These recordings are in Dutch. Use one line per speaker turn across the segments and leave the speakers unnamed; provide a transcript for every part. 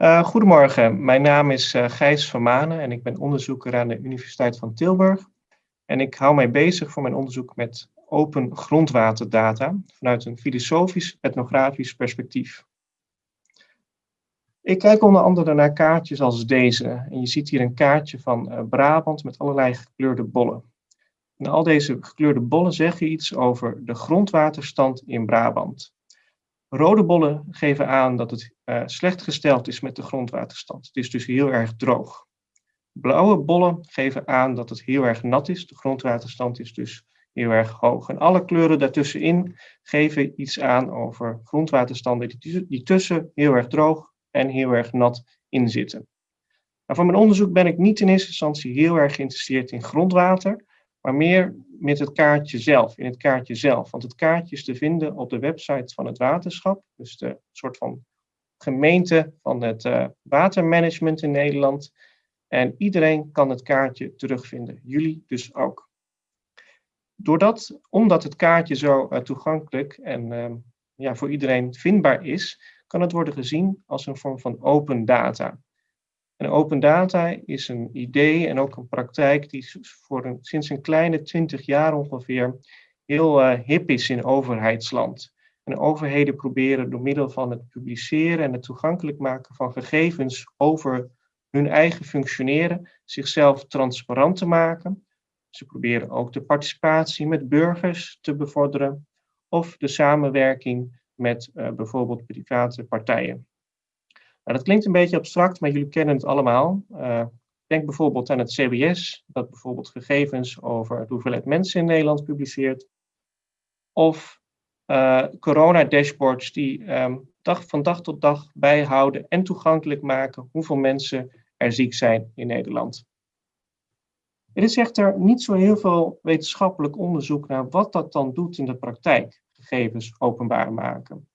Uh, goedemorgen, mijn naam is uh, Gijs van Manen en ik ben onderzoeker aan de Universiteit van Tilburg. En ik hou mij bezig voor mijn onderzoek met open grondwaterdata vanuit een filosofisch-etnografisch perspectief. Ik kijk onder andere naar kaartjes als deze. En je ziet hier een kaartje van uh, Brabant met allerlei gekleurde bollen. En al deze gekleurde bollen zeggen iets over de grondwaterstand in Brabant. Rode bollen geven aan dat het uh, slecht gesteld is met de grondwaterstand. Het is dus heel erg droog. Blauwe bollen geven aan dat het heel erg nat is. De grondwaterstand is dus heel erg hoog. En alle kleuren daartussenin geven iets aan over grondwaterstanden die tussen heel erg droog en heel erg nat in zitten. Nou, mijn onderzoek ben ik niet in eerste instantie heel erg geïnteresseerd in grondwater, maar meer met het kaartje zelf, in het kaartje zelf. Want het kaartje is te vinden op de website van het waterschap, dus de soort van gemeente van het uh, watermanagement in Nederland. En iedereen kan het kaartje terugvinden, jullie dus ook. Doordat, omdat het kaartje zo uh, toegankelijk en uh, ja, voor iedereen vindbaar is, kan het worden gezien als een vorm van open data. En open data is een idee en ook een praktijk die voor een, sinds een kleine twintig jaar ongeveer heel uh, hip is in overheidsland. En overheden proberen door middel van het publiceren en het toegankelijk maken van gegevens over hun eigen functioneren zichzelf transparant te maken. Ze proberen ook de participatie met burgers te bevorderen of de samenwerking met uh, bijvoorbeeld private partijen. Nou, dat klinkt een beetje abstract, maar jullie kennen het allemaal. Uh, denk bijvoorbeeld aan het CBS, dat bijvoorbeeld gegevens over de hoeveelheid mensen in Nederland publiceert. Of uh, corona-dashboards die um, dag, van dag tot dag bijhouden en toegankelijk maken hoeveel mensen er ziek zijn in Nederland. Er is echter niet zo heel veel wetenschappelijk onderzoek naar wat dat dan doet in de praktijk, gegevens openbaar maken.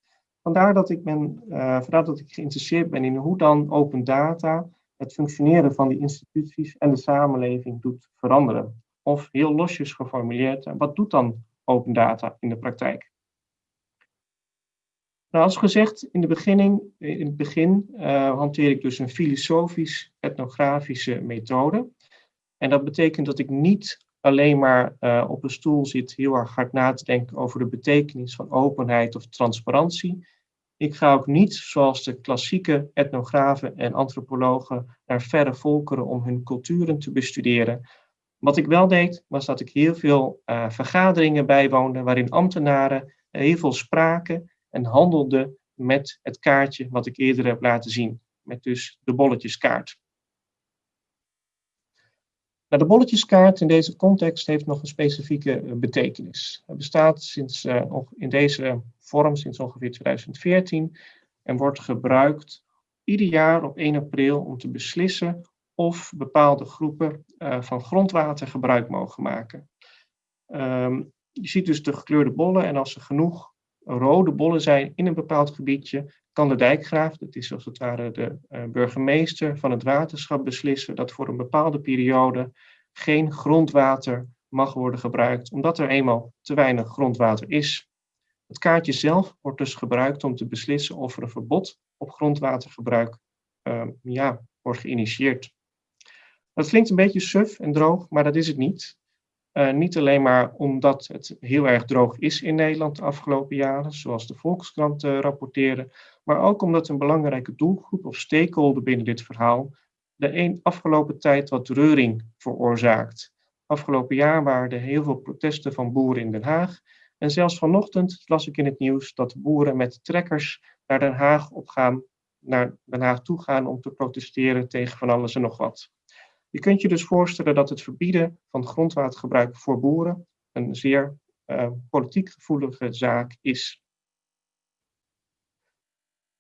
Vandaar dat ik, ben, uh, vandaar dat ik geïnteresseerd ben in hoe dan open data het functioneren van die instituties en de samenleving doet veranderen. Of heel losjes geformuleerd, wat doet dan open data in de praktijk? Nou, als gezegd, in, de beginning, in het begin hanteer ik dus een filosofisch-etnografische methode. En dat betekent dat ik niet alleen maar op een stoel zit heel erg hard na te denken over de betekenis van openheid of transparantie. Ik ga ook niet, zoals de klassieke etnografen en antropologen, naar verre volkeren om hun culturen te bestuderen. Wat ik wel deed, was dat ik heel veel uh, vergaderingen bijwoonde, waarin ambtenaren heel veel spraken en handelden met het kaartje wat ik eerder heb laten zien, met dus de bolletjeskaart. Nou, de bolletjeskaart in deze context heeft nog een specifieke eh, betekenis. Het bestaat sinds, uh, in deze vorm sinds ongeveer 2014 en wordt gebruikt ieder jaar op 1 april om te beslissen of bepaalde groepen uh, van grondwater gebruik mogen maken. Um, je ziet dus de gekleurde bollen en als er genoeg rode bollen zijn in een bepaald gebiedje, kan de dijkgraaf, dat is als het ware de uh, burgemeester van het waterschap, beslissen dat voor een bepaalde periode geen grondwater mag worden gebruikt, omdat er eenmaal te weinig grondwater is. Het kaartje zelf wordt dus gebruikt om te beslissen of er een verbod op grondwatergebruik uh, ja, wordt geïnitieerd. Dat klinkt een beetje suf en droog, maar dat is het niet. Uh, niet alleen maar omdat het heel erg droog is in Nederland de afgelopen jaren, zoals de Volkskrant uh, rapporteerde, maar ook omdat een belangrijke doelgroep of stakeholder binnen dit verhaal de een afgelopen tijd wat reuring veroorzaakt. Afgelopen jaar waren er heel veel protesten van boeren in Den Haag. En zelfs vanochtend las ik in het nieuws dat boeren met trekkers naar Den Haag op gaan, naar Den Haag toe gaan om te protesteren tegen van alles en nog wat. Je kunt je dus voorstellen dat het verbieden van grondwatergebruik voor boeren een zeer uh, politiek gevoelige zaak is.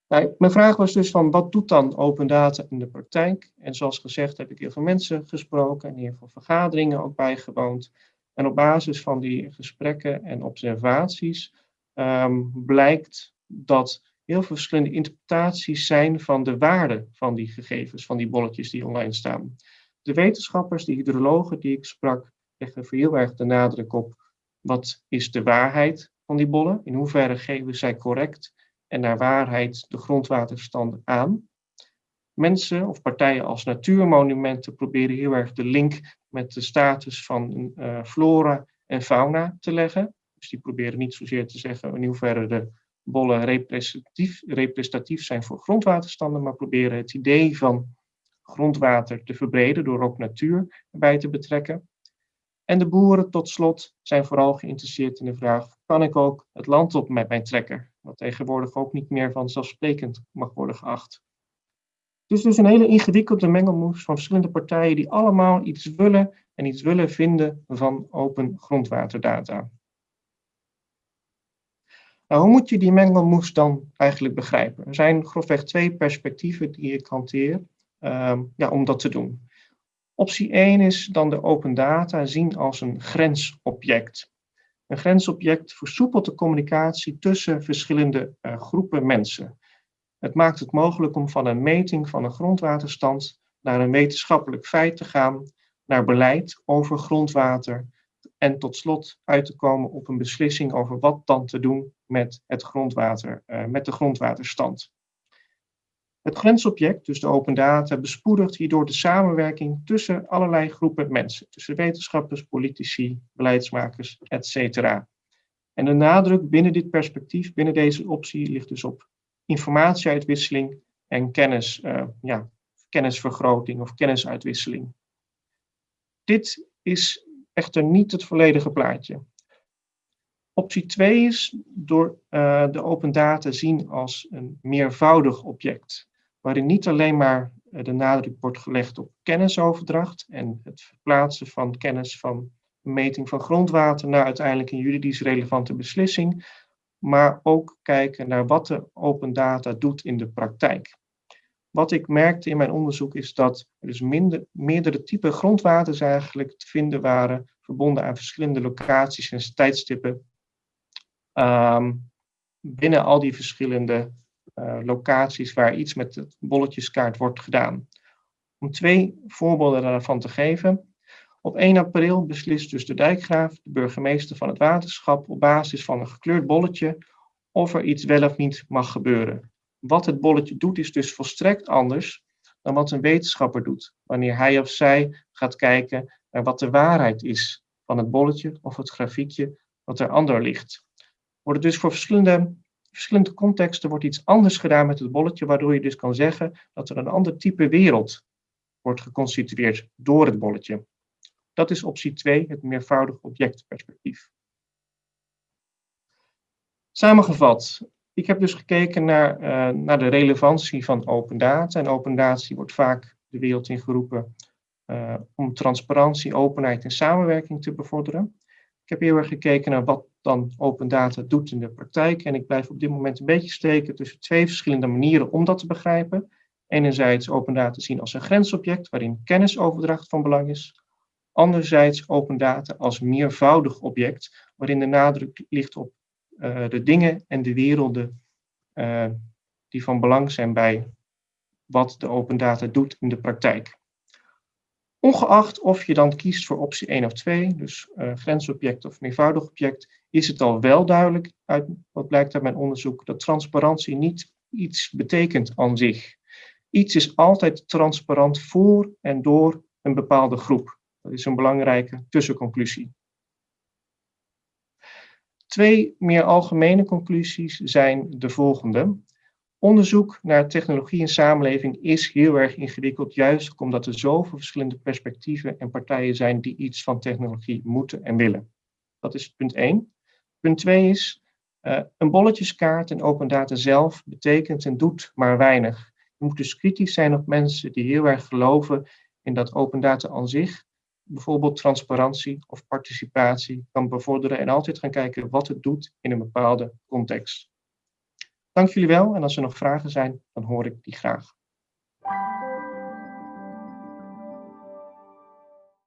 Nou, mijn vraag was dus van wat doet dan open data in de praktijk? En zoals gezegd heb ik heel veel mensen gesproken en heel veel vergaderingen ook bijgewoond. En op basis van die gesprekken en observaties um, blijkt dat heel veel verschillende interpretaties zijn van de waarde van die gegevens, van die bolletjes die online staan. De wetenschappers, de hydrologen die ik sprak, leggen heel erg de nadruk op wat is de waarheid van die bollen, in hoeverre geven zij correct en naar waarheid de grondwaterstanden aan. Mensen of partijen als natuurmonumenten proberen heel erg de link met de status van uh, flora en fauna te leggen. Dus die proberen niet zozeer te zeggen in hoeverre de bollen representatief, representatief zijn voor grondwaterstanden, maar proberen het idee van grondwater te verbreden door ook natuur erbij te betrekken. En de boeren tot slot zijn vooral geïnteresseerd in de vraag, kan ik ook het land op met mijn trekker? Wat tegenwoordig ook niet meer vanzelfsprekend mag worden geacht. Het is dus een hele ingewikkelde mengelmoes van verschillende partijen die allemaal iets willen en iets willen vinden van open grondwaterdata. Nou, hoe moet je die mengelmoes dan eigenlijk begrijpen? Er zijn grofweg twee perspectieven die ik hanteer ehm, ja, om dat te doen. Optie 1 is dan de open data zien als een grensobject. Een grensobject versoepelt de communicatie tussen verschillende uh, groepen mensen. Het maakt het mogelijk om van een meting van een grondwaterstand naar een wetenschappelijk feit te gaan, naar beleid over grondwater en tot slot uit te komen op een beslissing over wat dan te doen met, het grondwater, uh, met de grondwaterstand. Het grensobject, dus de open data, bespoedigt hierdoor de samenwerking tussen allerlei groepen mensen, tussen wetenschappers, politici, beleidsmakers, etc. En de nadruk binnen dit perspectief, binnen deze optie, ligt dus op informatieuitwisseling en kennis, uh, ja, kennisvergroting of kennisuitwisseling. Dit is echter niet het volledige plaatje. Optie 2 is door uh, de open data zien als een meervoudig object waarin niet alleen maar eh, de nadruk wordt gelegd op kennisoverdracht en het verplaatsen van kennis van meting van grondwater naar uiteindelijk een juridisch relevante beslissing, maar ook kijken naar wat de open data doet in de praktijk. Wat ik merkte in mijn onderzoek is dat er dus minder, meerdere typen grondwaters eigenlijk te vinden waren, verbonden aan verschillende locaties en tijdstippen, um, binnen al die verschillende uh, locaties waar iets met de bolletjeskaart wordt gedaan. Om twee voorbeelden daarvan te geven. Op 1 april beslist dus de dijkgraaf, de burgemeester van het waterschap, op basis van een gekleurd bolletje of er iets wel of niet mag gebeuren. Wat het bolletje doet is dus volstrekt anders dan wat een wetenschapper doet, wanneer hij of zij gaat kijken naar wat de waarheid is van het bolletje of het grafiekje wat er ander ligt. Worden dus voor verschillende verschillende contexten wordt iets anders gedaan met het bolletje, waardoor je dus kan zeggen dat er een ander type wereld wordt geconstitueerd door het bolletje. Dat is optie 2, het meervoudig objectperspectief. Samengevat, ik heb dus gekeken naar, uh, naar de relevantie van open data. En open data wordt vaak de wereld ingeroepen uh, om transparantie, openheid en samenwerking te bevorderen. Ik heb heel erg gekeken naar wat dan open data doet in de praktijk. En ik blijf op dit moment een beetje steken tussen twee verschillende manieren om dat te begrijpen. Enerzijds open data zien als een grensobject waarin kennisoverdracht van belang is. Anderzijds open data als meervoudig object waarin de nadruk ligt op uh, de dingen en de werelden uh, die van belang zijn bij wat de open data doet in de praktijk. Ongeacht of je dan kiest voor optie 1 of 2, dus uh, grensobject of meervoudig object, is het al wel duidelijk, uit wat blijkt uit mijn onderzoek, dat transparantie niet iets betekent aan zich. Iets is altijd transparant voor en door een bepaalde groep. Dat is een belangrijke tussenconclusie. Twee meer algemene conclusies zijn de volgende. Onderzoek naar technologie en samenleving is heel erg ingewikkeld, juist omdat er zoveel verschillende perspectieven en partijen zijn die iets van technologie moeten en willen. Dat is punt 1. Punt 2 is, uh, een bolletjeskaart en open data zelf betekent en doet maar weinig. Je moet dus kritisch zijn op mensen die heel erg geloven in dat open data aan zich bijvoorbeeld transparantie of participatie kan bevorderen en altijd gaan kijken wat het doet in een bepaalde context. Dank jullie wel en als er nog vragen zijn, dan hoor ik die graag.